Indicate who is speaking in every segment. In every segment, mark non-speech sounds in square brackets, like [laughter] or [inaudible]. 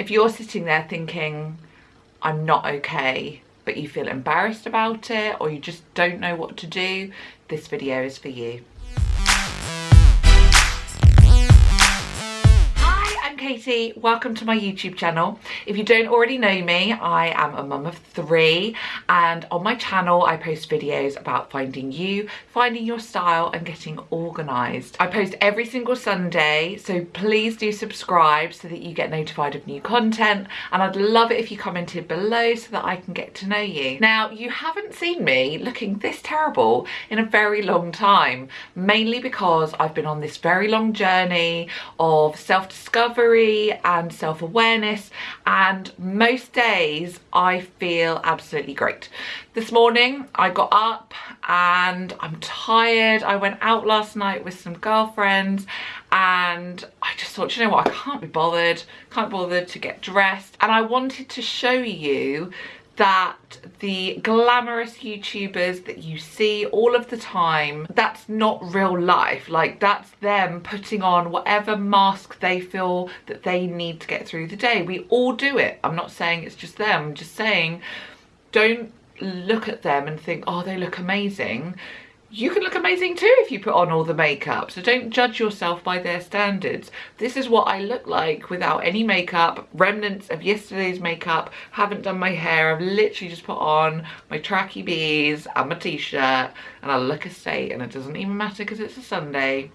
Speaker 1: if you're sitting there thinking, I'm not okay, but you feel embarrassed about it or you just don't know what to do, this video is for you. Katie, welcome to my YouTube channel. If you don't already know me, I am a mum of three and on my channel I post videos about finding you, finding your style and getting organised. I post every single Sunday so please do subscribe so that you get notified of new content and I'd love it if you commented below so that I can get to know you. Now you haven't seen me looking this terrible in a very long time mainly because I've been on this very long journey of self-discovery and self-awareness and most days I feel absolutely great. This morning I got up and I'm tired. I went out last night with some girlfriends and I just thought, you know what, I can't be bothered, can't be bothered to get dressed and I wanted to show you that the glamorous YouTubers that you see all of the time, that's not real life. Like that's them putting on whatever mask they feel that they need to get through the day. We all do it. I'm not saying it's just them. I'm just saying don't look at them and think, oh, they look amazing you can look amazing too if you put on all the makeup. So don't judge yourself by their standards. This is what i look like without any makeup. Remnants of yesterday's makeup. Haven't done my hair. I've literally just put on my tracky bees and my t-shirt. And i look a state and it doesn't even matter because it's a sunday.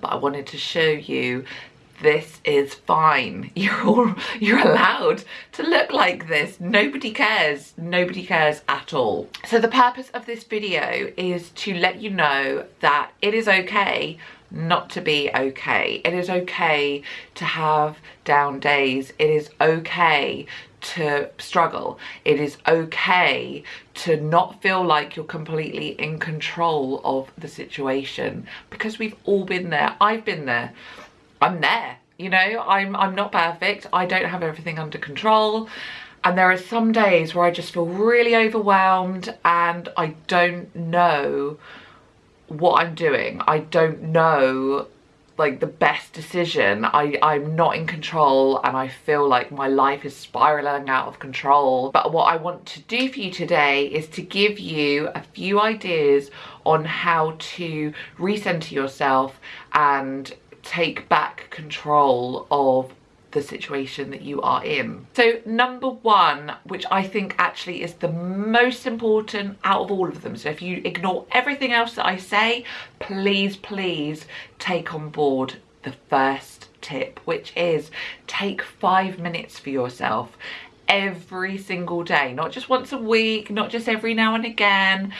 Speaker 1: But i wanted to show you this is fine. [laughs] You're all, you're allowed to look like this. Nobody cares. Nobody cares at all. So the purpose of this video is to let you know that it is okay not to be okay. It is okay to have down days. It is okay to struggle. It is okay to not feel like you're completely in control of the situation because we've all been there. I've been there. I'm there. You know, I'm, I'm not perfect. I don't have everything under control. And there are some days where I just feel really overwhelmed and I don't know what I'm doing. I don't know like the best decision. I, I'm not in control and I feel like my life is spiraling out of control. But what I want to do for you today is to give you a few ideas on how to recenter yourself and take back control of the situation that you are in. So number one, which I think actually is the most important out of all of them. So if you ignore everything else that I say, please, please take on board the first tip, which is take five minutes for yourself every single day, not just once a week, not just every now and again,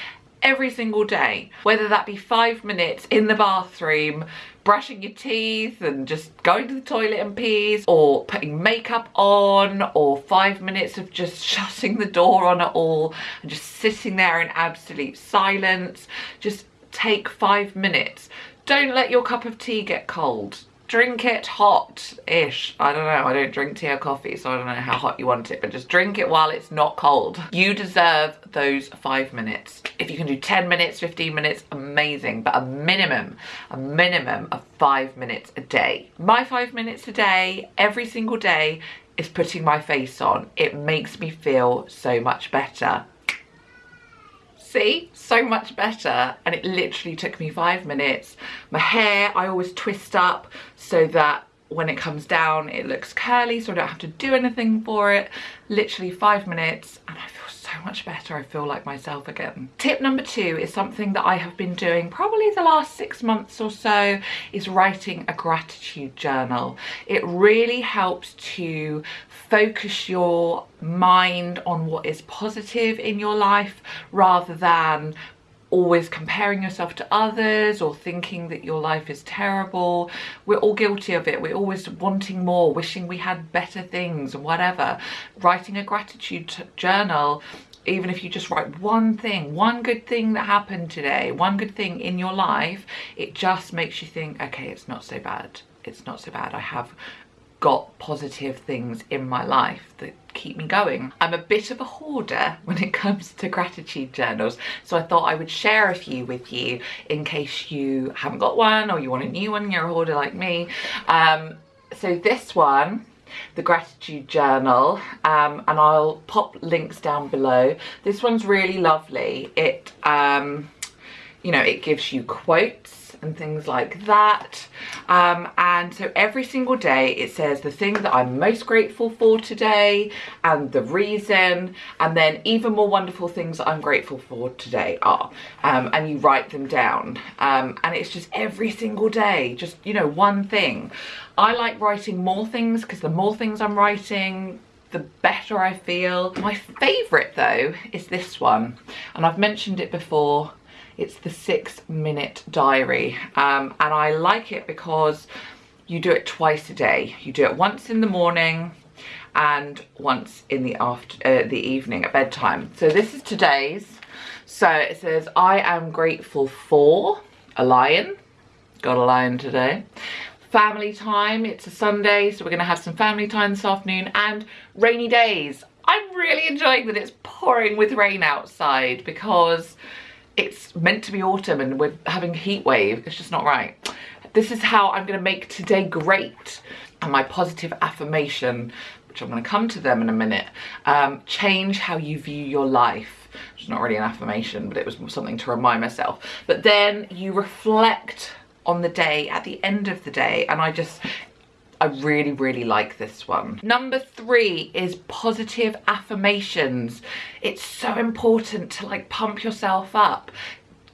Speaker 1: every single day, whether that be five minutes in the bathroom, brushing your teeth and just going to the toilet and pees or putting makeup on or five minutes of just [laughs] shutting the door on it all and just sitting there in absolute silence. Just take five minutes. Don't let your cup of tea get cold drink it hot-ish. I don't know, I don't drink tea or coffee, so I don't know how hot you want it, but just drink it while it's not cold. You deserve those five minutes. If you can do 10 minutes, 15 minutes, amazing, but a minimum, a minimum of five minutes a day. My five minutes a day, every single day, is putting my face on. It makes me feel so much better see? So much better. And it literally took me five minutes. My hair I always twist up so that when it comes down it looks curly so I don't have to do anything for it. Literally five minutes and I feel so much better. I feel like myself again. Tip number two is something that I have been doing probably the last six months or so is writing a gratitude journal. It really helps to focus your mind on what is positive in your life rather than always comparing yourself to others or thinking that your life is terrible. We're all guilty of it. We're always wanting more, wishing we had better things whatever. Writing a gratitude journal even if you just write one thing, one good thing that happened today, one good thing in your life, it just makes you think, okay, it's not so bad. It's not so bad. I have got positive things in my life that keep me going. I'm a bit of a hoarder [laughs] when it comes to gratitude journals, so I thought I would share a few with you in case you haven't got one or you want a new one, you're a hoarder like me. Um, so this one the gratitude journal um, and I'll pop links down below. This one's really lovely. It, um, you know, it gives you quotes and things like that. Um, and so every single day it says the thing that I'm most grateful for today and the reason and then even more wonderful things that I'm grateful for today are. Um, and you write them down. Um, and it's just every single day, just, you know, one thing. I like writing more things because the more things I'm writing, the better I feel. My favourite though is this one and I've mentioned it before it's the six minute diary um, and I like it because you do it twice a day. You do it once in the morning and once in the after uh, the evening at bedtime. So this is today's. So it says, I am grateful for a lie-in. Got a lie-in today. Family time, it's a Sunday, so we're gonna have some family time this afternoon and rainy days. I'm really enjoying that it's pouring with rain outside because it's meant to be autumn and we're having a heat wave. It's just not right. This is how I'm going to make today great. And my positive affirmation, which I'm going to come to them in a minute, um, change how you view your life. It's not really an affirmation, but it was something to remind myself. But then you reflect on the day at the end of the day and I just I really, really like this one. Number three is positive affirmations. It's so important to like pump yourself up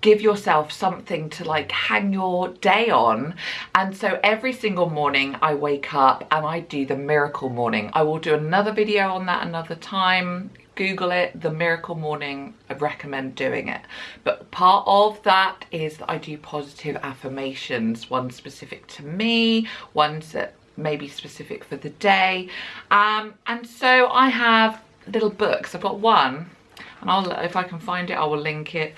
Speaker 1: give yourself something to like hang your day on. And so every single morning I wake up and I do the miracle morning. I will do another video on that another time. Google it. The miracle morning I recommend doing it. But part of that is that I do positive affirmations. One specific to me ones that maybe specific for the day. Um, and so I have little books. I've got one, and I'll if I can find it, I will link it.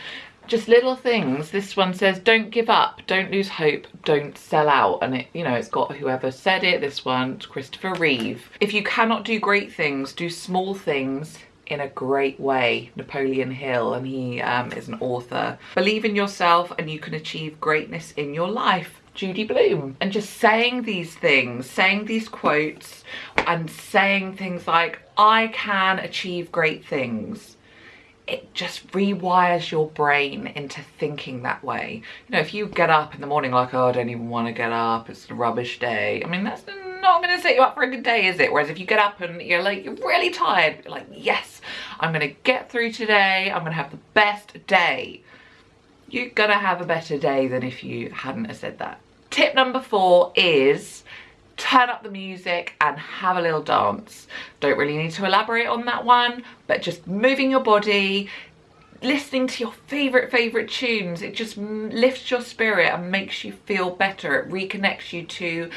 Speaker 1: Just little things. This one says, don't give up, don't lose hope, don't sell out. And it, you know, it's got whoever said it. This one, Christopher Reeve. If you cannot do great things, do small things in a great way napoleon hill and he um, is an author believe in yourself and you can achieve greatness in your life Judy Blume. And just saying these things, saying these quotes and saying things like, I can achieve great things. It just rewires your brain into thinking that way. You know, if you get up in the morning like, oh, I don't even want to get up, it's a rubbish day. I mean, that's not going to set you up for a good day, is it? Whereas if you get up and you're like, you're really tired, you're like, yes, I'm going to get through today. I'm going to have the best day you're gonna have a better day than if you hadn't said that. Tip number four is turn up the music and have a little dance. Don't really need to elaborate on that one, but just moving your body, listening to your favorite favorite tunes it just lifts your spirit and makes you feel better it reconnects you to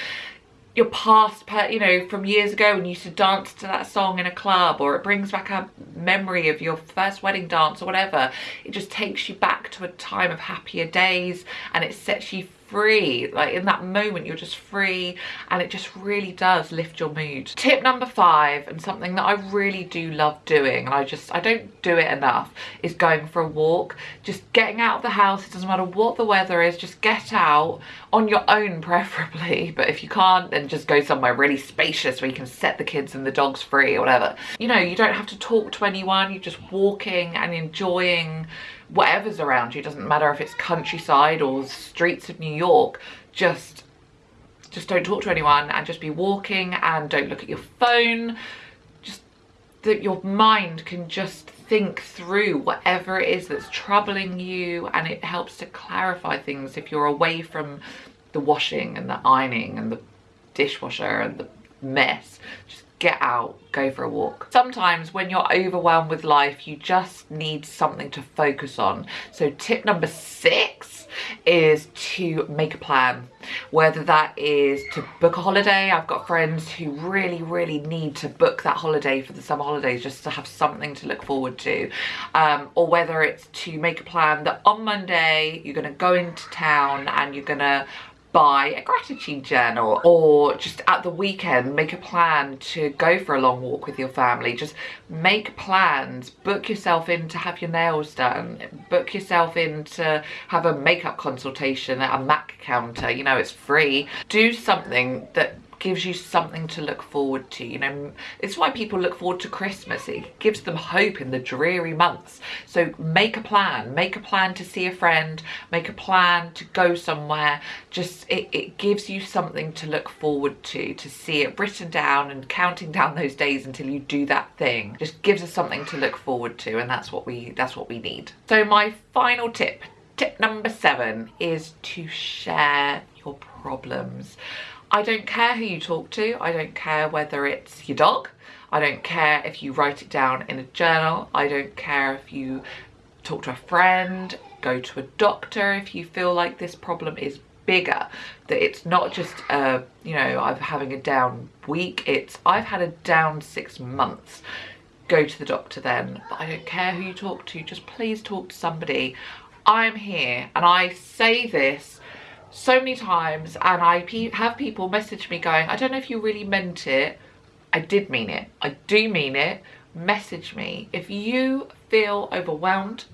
Speaker 1: your past, you know, from years ago when you used to dance to that song in a club or it brings back a memory of your first wedding dance or whatever. It just takes you back to a time of happier days and it sets you free. Like in that moment you're just free and it just really does lift your mood. Tip number five and something that i really do love doing and i just i don't do it enough is going for a walk. Just getting out of the house it doesn't matter what the weather is just get out on your own [laughs] preferably. But if you can't then just go somewhere really spacious where you can set the kids and the dogs free or whatever. You know you don't have to talk to anyone you're just walking and enjoying whatever's around you, doesn't matter if it's countryside or streets of New York, just just don't talk to anyone and just be walking and don't look at your phone. Just that your mind can just think through whatever it is that's troubling you and it helps to clarify things if you're away from the washing and the ironing and the dishwasher and the mess. Just get out, go for a walk. Sometimes when you're overwhelmed with life, you just need something to focus on. So tip number six is to make a plan. Whether that is to book a holiday, I've got friends who really, really need to book that holiday for the summer holidays just to have something to look forward to. Um, or whether it's to make a plan that on Monday you're gonna go into town and you're gonna buy a gratitude journal or just at the weekend make a plan to go for a long walk with your family. Just make plans. Book yourself in to have your nails done. Book yourself in to have a makeup consultation at a mac counter. You know it's free. Do something that gives you something to look forward to. You know, it's why people look forward to Christmas. It gives them hope in the dreary months. So make a plan, make a plan to see a friend, make a plan to go somewhere. Just, it, it gives you something to look forward to, to see it written down and counting down [laughs] those days until you do that thing. Just gives us something to look forward to and that's what we, that's what we need. So my final tip Tip number seven is to share your problems. I don't care who you talk to. I don't care whether it's your dog. I don't care if you write it down in a journal. I don't care if you talk to a friend, go to a doctor if you feel like this problem is bigger that it's not just uh you know i'm having a down week it's i've had a down six months go to the doctor then but i don't care who you talk to just please talk to somebody i'm here and i say this so many times and I pe have people message me going, I don't know if you really meant it. I did mean it. I do mean it. Message me. If you feel overwhelmed,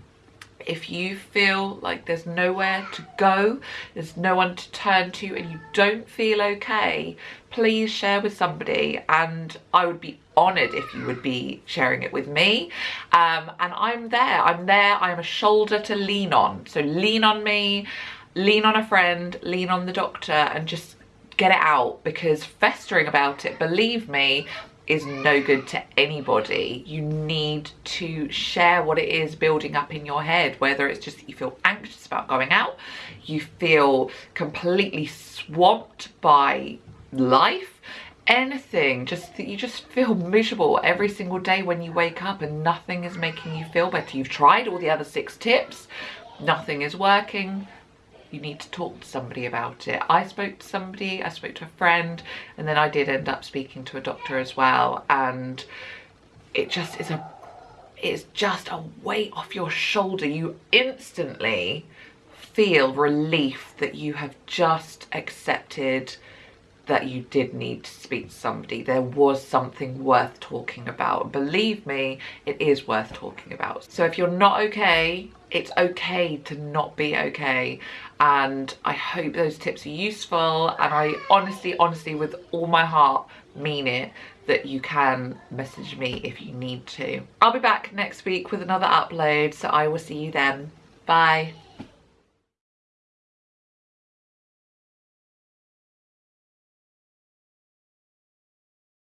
Speaker 1: if you feel like there's nowhere to go, there's no one to turn to and you don't feel okay, please share with somebody and I would be honoured if you would be sharing it with me. Um, and I'm there, I'm there, I'm a shoulder to lean on. So lean on me lean on a friend, lean on the doctor and just get it out because festering about it, believe me, is no good to anybody. You need to share what it is building up in your head, whether it's just that you feel anxious about going out, you feel completely swamped by life, anything, just that you just feel miserable every single day when you wake up and nothing is making you feel better. You've tried all the other six tips, nothing is working, you need to talk to somebody about it. I spoke to somebody, I spoke to a friend, and then I did end up speaking to a doctor as well. And it just is a, it's just a weight off your shoulder. You instantly feel relief that you have just accepted that you did need to speak to somebody. There was something worth talking about. Believe me, it is worth talking about. So if you're not okay, it's okay to not be okay. And I hope those tips are useful. And I honestly, honestly, with all my heart, mean it that you can message me if you need to. I'll be back next week with another upload, so I will see you then. Bye.